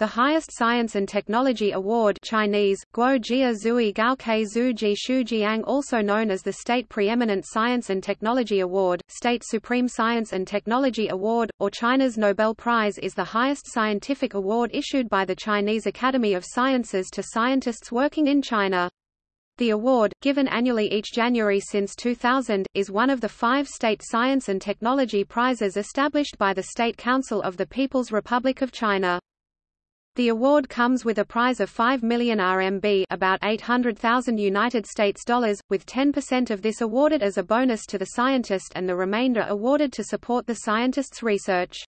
The highest science and technology award Chinese, Guo Jia Zui Gaokei Zhu Ji Shu Jiang also known as the State Preeminent Science and Technology Award, State Supreme Science and Technology Award, or China's Nobel Prize is the highest scientific award issued by the Chinese Academy of Sciences to scientists working in China. The award, given annually each January since 2000, is one of the five state science and technology prizes established by the State Council of the People's Republic of China. The award comes with a prize of 5 million RMB about 800,000 United States dollars, with 10% of this awarded as a bonus to the scientist and the remainder awarded to support the scientist's research.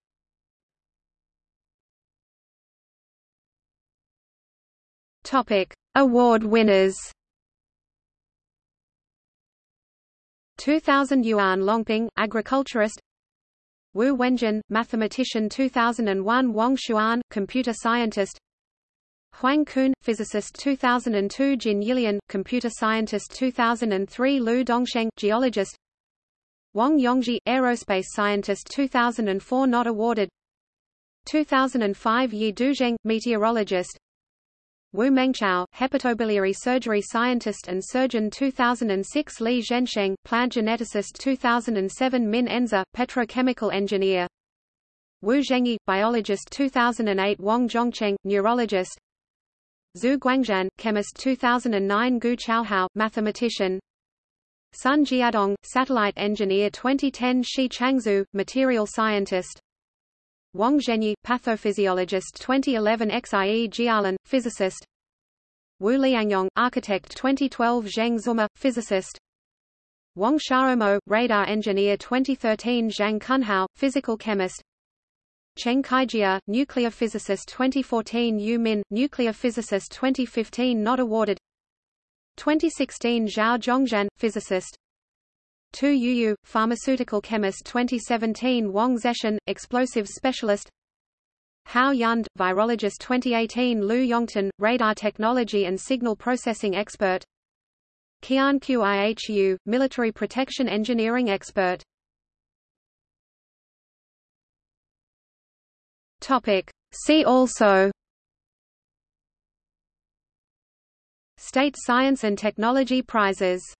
Topic: Award winners. 2000 Yuan Longping, agriculturist Wu Wenjun, mathematician 2001 Wang Xuan, computer scientist. Huang Kun, physicist 2002 Jin Yilian, computer scientist 2003 Liu Dongsheng, geologist. Wang Yongzhi, aerospace scientist 2004 not awarded. 2005 Ye Duzheng, meteorologist Wu Mengchao, hepatobiliary surgery scientist and surgeon 2006 Li Zhensheng, plant geneticist 2007 Min Enze, petrochemical engineer. Wu Zhengyi, biologist 2008 Wang Zhongcheng, neurologist. Zhu Guangzhan, chemist 2009 Gu Chaohao, mathematician. Sun Jiadong, satellite engineer 2010 Shi Changxu, material scientist Wang Zhenyi, pathophysiologist 2011 Xie Jialin, physicist. Wu Liangyong, architect 2012 Zheng Zuma, physicist. Wang Xiaomo, radar engineer 2013 Zhang Cunhao, physical chemist. Cheng Kaijia, nuclear physicist 2014 Yu Min, nuclear physicist 2015 not awarded. 2016 Zhao Zhongxian, physicist Tu Youyou, pharmaceutical chemist 2017 Wang Zeshan, explosives specialist. Hou Yunde, virologist 2018 Liu Yongtan, radar technology and signal processing expert. Qian Qihu, military protection engineering expert. See also. State Science and Technology Prizes